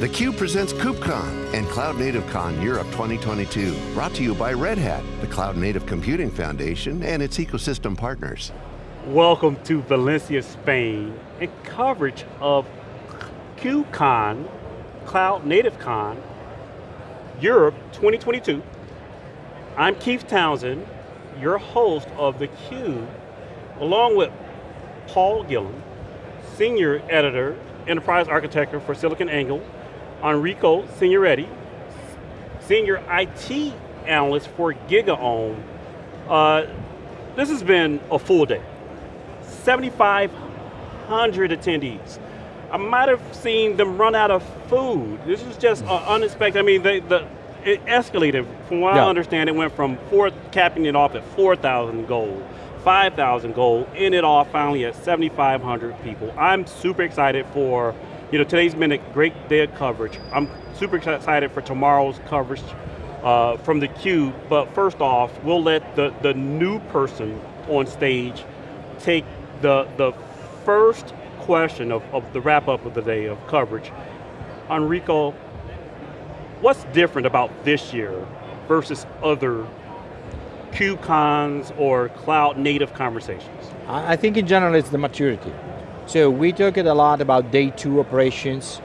theCUBE presents KubeCon and Cloud Native Con Europe 2022, brought to you by Red Hat, the Cloud Native Computing Foundation and its ecosystem partners. Welcome to Valencia, Spain, and coverage of KubeCon, Cloud Native Con, Europe 2022. I'm Keith Townsend, your host of theCUBE, along with Paul Gillen, Senior Editor, Enterprise Architecture for SiliconANGLE, Enrico Signoretti, Senior IT Analyst for GigaOM. Uh, this has been a full day. 7,500 attendees. I might have seen them run out of food. This is just uh, unexpected. I mean, they, the, it escalated. From what yeah. I understand, it went from four, capping it off at 4,000 gold, 5,000 gold, ended off finally at 7,500 people. I'm super excited for you know, today's been a great day of coverage. I'm super excited for tomorrow's coverage uh, from the Cube, but first off, we'll let the, the new person on stage take the, the first question of, of the wrap up of the day of coverage. Enrico, what's different about this year versus other KubeCons or cloud native conversations? I think in general it's the maturity. So we talked a lot about day two operations,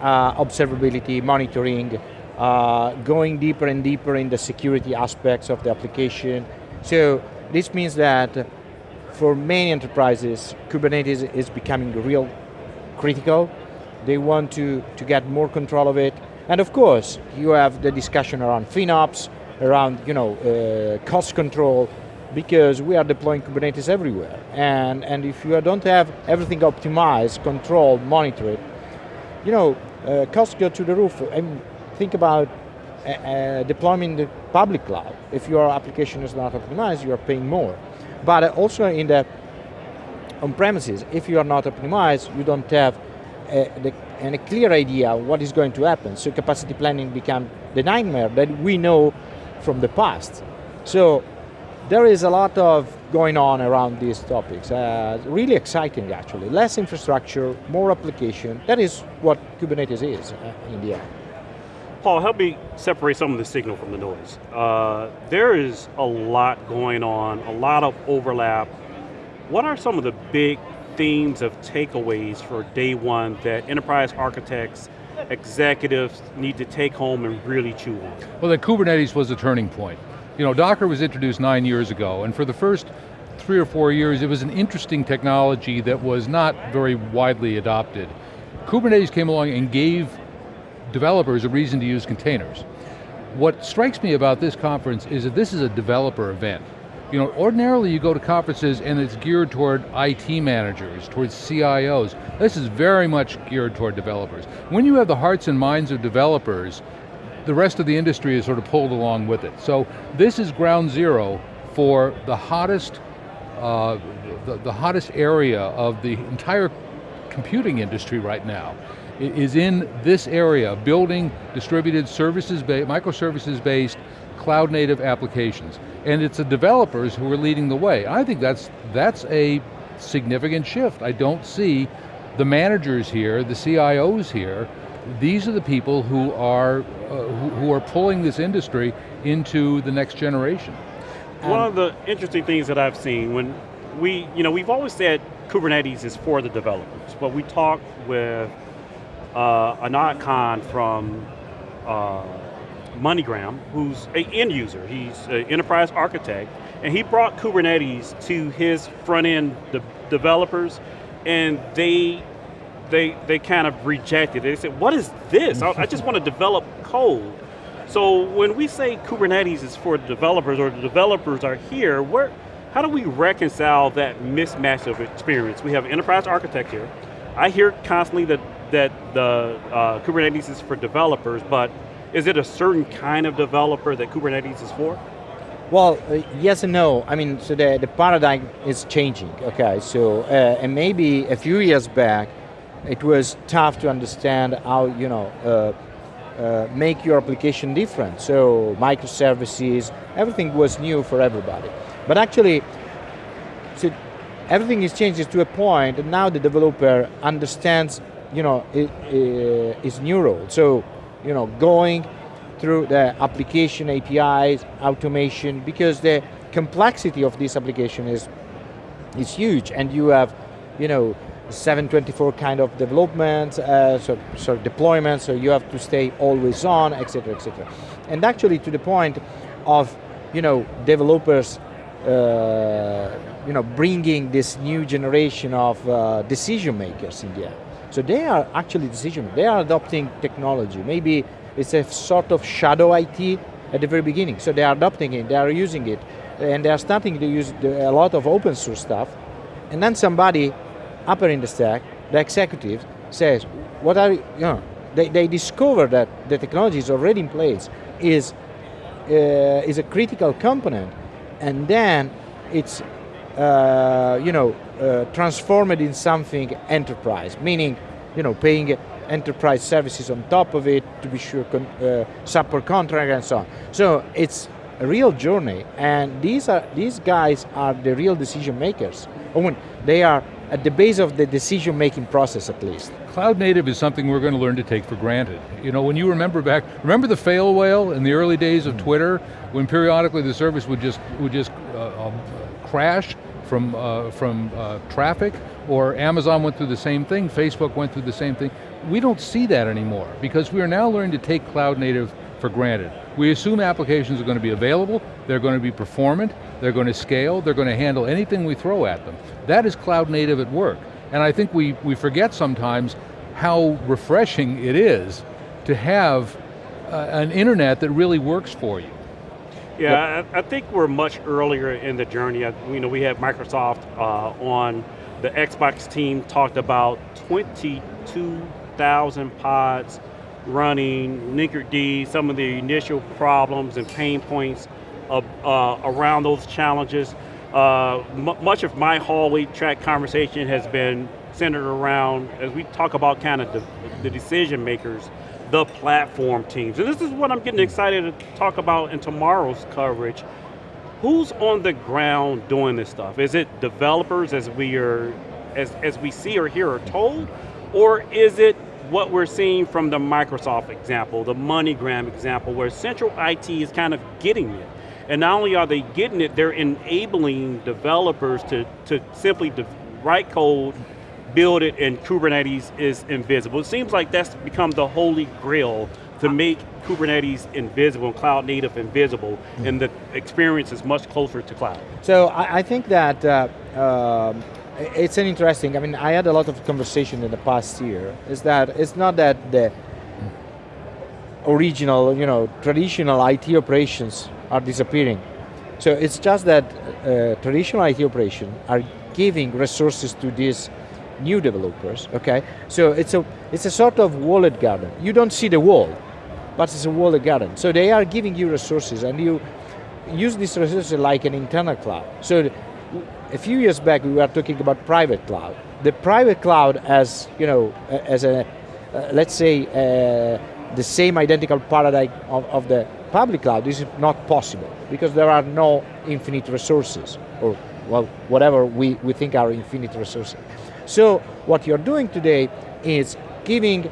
uh, observability, monitoring, uh, going deeper and deeper in the security aspects of the application. So this means that for many enterprises, Kubernetes is becoming real critical. They want to, to get more control of it. And of course, you have the discussion around FinOps, around you know, uh, cost control, because we are deploying Kubernetes everywhere. And, and if you don't have everything optimized, controlled, monitored, you know, uh, costs go to the roof. And think about uh, uh, in the public cloud. If your application is not optimized, you are paying more. But also in the on-premises, if you are not optimized, you don't have a, the, a clear idea what is going to happen. So capacity planning becomes the nightmare that we know from the past. So there is a lot of going on around these topics. Uh, really exciting actually. Less infrastructure, more application. That is what Kubernetes is uh, in the end. Paul, help me separate some of the signal from the noise. Uh, there is a lot going on, a lot of overlap. What are some of the big themes of takeaways for day one that enterprise architects, executives need to take home and really chew on? Well, that Kubernetes was a turning point. You know, Docker was introduced nine years ago, and for the first three or four years, it was an interesting technology that was not very widely adopted. Kubernetes came along and gave developers a reason to use containers. What strikes me about this conference is that this is a developer event. You know, ordinarily you go to conferences and it's geared toward IT managers, towards CIOs. This is very much geared toward developers. When you have the hearts and minds of developers, the rest of the industry is sort of pulled along with it. So this is ground zero for the hottest, uh, the, the hottest area of the entire computing industry right now is in this area, building distributed services-based, microservices-based, cloud-native applications. And it's the developers who are leading the way. I think that's, that's a significant shift. I don't see the managers here, the CIOs here, these are the people who are, uh, who, who, are pulling this industry into the next generation. One of the interesting things that I've seen when we, you know, we've always said Kubernetes is for the developers, but we talked with uh, Anat Khan from uh, MoneyGram, who's an end user. He's an enterprise architect, and he brought Kubernetes to his front end de developers, and they they, they kind of rejected it. They said, what is this? I, I just want to develop code. So when we say Kubernetes is for the developers or the developers are here, where, how do we reconcile that mismatch of experience? We have enterprise architecture. I hear constantly that, that the uh, Kubernetes is for developers, but is it a certain kind of developer that Kubernetes is for? Well, uh, yes and no. I mean, so the, the paradigm is changing, okay? So, uh, and maybe a few years back, it was tough to understand how, you know, uh, uh, make your application different. So microservices, everything was new for everybody. But actually, so everything is changing to a point and now the developer understands you know, i- i- is new role. So, you know, going through the application APIs, automation, because the complexity of this application is is huge, and you have, you know, 724 kind of development, uh, so, so deployment, so you have to stay always on, etc., etc. And actually to the point of, you know, developers, uh, you know, bringing this new generation of uh, decision makers in the end. So they are actually decision, they are adopting technology. Maybe it's a sort of shadow IT at the very beginning. So they are adopting it, they are using it, and they are starting to use a lot of open source stuff. And then somebody upper in the stack, the executive, says, what are, you know, they, they discover that the technology is already in place, is, uh, is a critical component, and then it's, uh, you know, uh, transformed in something enterprise, meaning, you know, paying enterprise services on top of it to be sure, con- uh, support contract and so on. So it's a real journey, and these are these guys are the real decision makers. Or when they are at the base of the decision making process, at least. Cloud native is something we're going to learn to take for granted. You know, when you remember back, remember the fail whale in the early days of Twitter, when periodically the service would just would just uh, um, crash from uh, from uh, traffic, or Amazon went through the same thing, Facebook went through the same thing. We don't see that anymore because we are now learning to take cloud native for granted. We assume applications are going to be available, they're going to be performant, they're going to scale, they're going to handle anything we throw at them. That is cloud native at work. And I think we, we forget sometimes how refreshing it is to have uh, an internet that really works for you. Yeah, I, I think we're much earlier in the journey. I, you know, we had Microsoft uh, on the Xbox team talked about 22,000 pods running Linkerd, some of the initial problems and pain points of, uh, around those challenges. Uh, much of my hallway track conversation has been centered around, as we talk about kind of the, the decision makers, the platform teams. And this is what I'm getting excited to talk about in tomorrow's coverage. Who's on the ground doing this stuff? Is it developers as we are, as, as we see or hear or told? Or is it what we're seeing from the Microsoft example, the MoneyGram example, where central IT is kind of getting it. And not only are they getting it, they're enabling developers to, to simply write code, build it, and Kubernetes is invisible. It seems like that's become the holy grail to make Kubernetes invisible, and cloud native invisible, mm. and the experience is much closer to cloud. So I, I think that uh, um, it's an interesting, I mean, I had a lot of conversation in the past year, is that it's not that the original, you know, traditional IT operations are disappearing. So it's just that uh, traditional IT operations are giving resources to these new developers, okay? So it's a, it's a sort of walled garden. You don't see the wall, but it's a walled garden. So they are giving you resources and you use these resources like an internal cloud. So a few years back we were talking about private cloud. The private cloud as, you know, as a, uh, let's say, uh, the same identical paradigm of, of the public cloud is not possible because there are no infinite resources or well, whatever we, we think are infinite resources. So what you're doing today is giving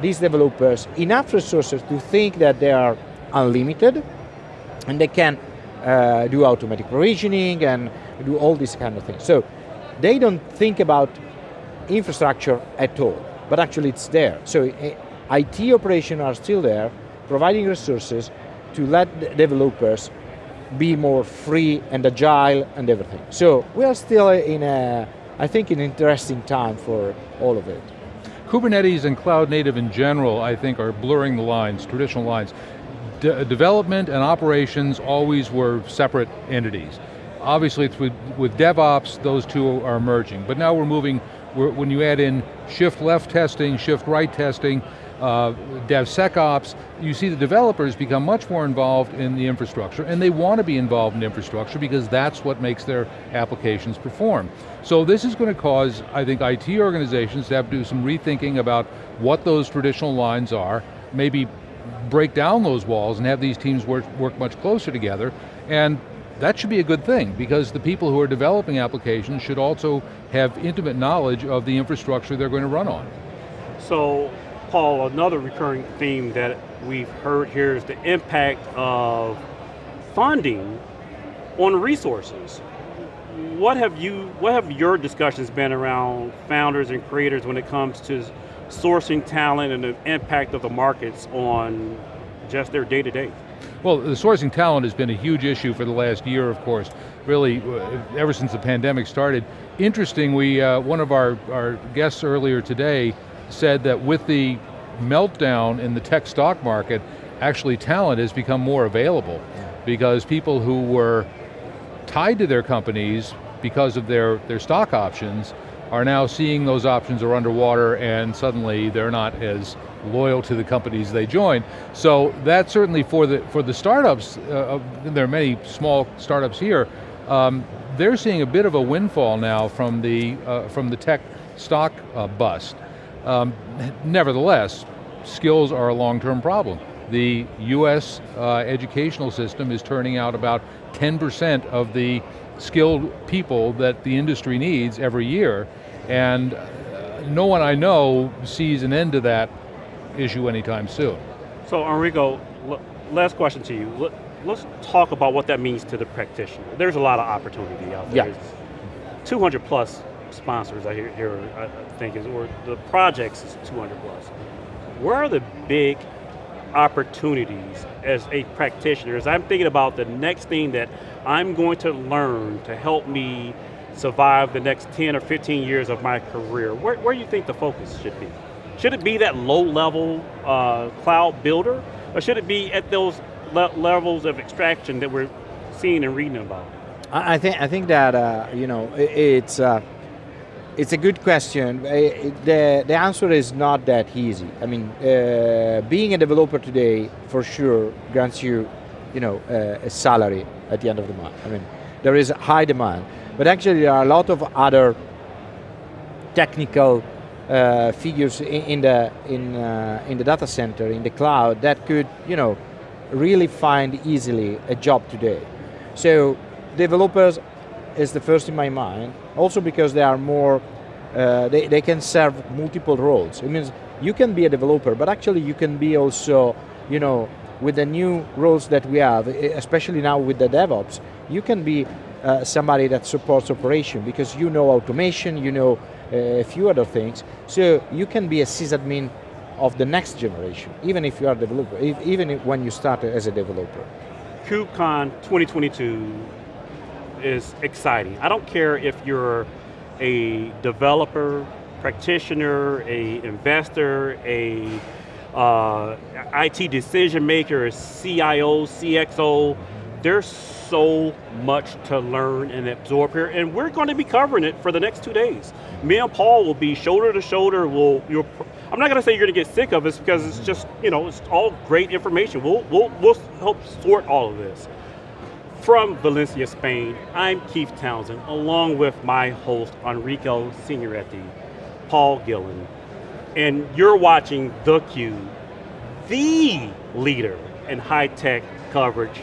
these developers enough resources to think that they are unlimited and they can uh, do automatic provisioning and do all these kind of things. So they don't think about infrastructure at all, but actually it's there. So IT operations are still there, providing resources to let developers be more free and agile and everything. So we are still in a, I think, an interesting time for all of it. Kubernetes and cloud native in general, I think, are blurring the lines, traditional lines. De development and operations always were separate entities. Obviously, with, with DevOps, those two are merging, but now we're moving, we're, when you add in shift left testing, shift right testing, uh, DevSecOps, you see the developers become much more involved in the infrastructure, and they want to be involved in infrastructure because that's what makes their applications perform. So this is going to cause, I think, IT organizations to have to do some rethinking about what those traditional lines are, maybe break down those walls and have these teams work, work much closer together, and that should be a good thing because the people who are developing applications should also have intimate knowledge of the infrastructure they're going to run on. So, Paul, another recurring theme that we've heard here is the impact of funding on resources. What have you, what have your discussions been around founders and creators when it comes to sourcing talent and the impact of the markets on just their day to day? Well, the sourcing talent has been a huge issue for the last year, of course, really uh, ever since the pandemic started. Interesting, we, uh, one of our, our guests earlier today said that with the meltdown in the tech stock market, actually talent has become more available because people who were tied to their companies because of their, their stock options are now seeing those options are underwater and suddenly they're not as loyal to the companies they join. So that certainly for the, for the startups, uh, there are many small startups here, um, they're seeing a bit of a windfall now from the, uh, from the tech stock uh, bust. Um, nevertheless, skills are a long-term problem. The US uh, educational system is turning out about 10% of the skilled people that the industry needs every year, and uh, no one I know sees an end to that issue anytime soon. So Enrico, last question to you. Let's talk about what that means to the practitioner. There's a lot of opportunity out there. Yeah. 200 plus sponsors I hear, here, I think is, or the projects is 200 plus. Where are the big opportunities as a practitioner? As I'm thinking about the next thing that I'm going to learn to help me survive the next 10 or 15 years of my career, where, where do you think the focus should be? Should it be that low level uh, cloud builder? Or should it be at those le levels of extraction that we're seeing and reading about? I think, I think that, uh, you know, it's, uh, it's a good question. The, the answer is not that easy. I mean, uh, being a developer today, for sure, grants you, you know, uh, a salary at the end of the month. I mean, there is high demand. But actually there are a lot of other technical uh, figures in, in, the, in, uh, in the data center, in the cloud, that could, you know, really find easily a job today. So developers is the first in my mind, also because they are more, uh, they, they can serve multiple roles. It means you can be a developer, but actually you can be also, you know, with the new roles that we have, especially now with the DevOps, you can be uh, somebody that supports operation because you know automation, you know uh, a few other things. So you can be a sysadmin of the next generation, even if you are a developer, if, even if, when you start as a developer. KubeCon 2022 is exciting. I don't care if you're a developer, practitioner, a investor, a uh, IT decision maker, a CIO, CXO, there's so much to learn and absorb here, and we're going to be covering it for the next two days. Me and Paul will be shoulder to shoulder, we'll, I'm not going to say you're going to get sick of this because it's just, you know, it's all great information. We'll, we'll, we'll help sort all of this. From Valencia, Spain, I'm Keith Townsend, along with my host, Enrico Signoretti, Paul Gillen, and you're watching theCUBE, the leader in high-tech coverage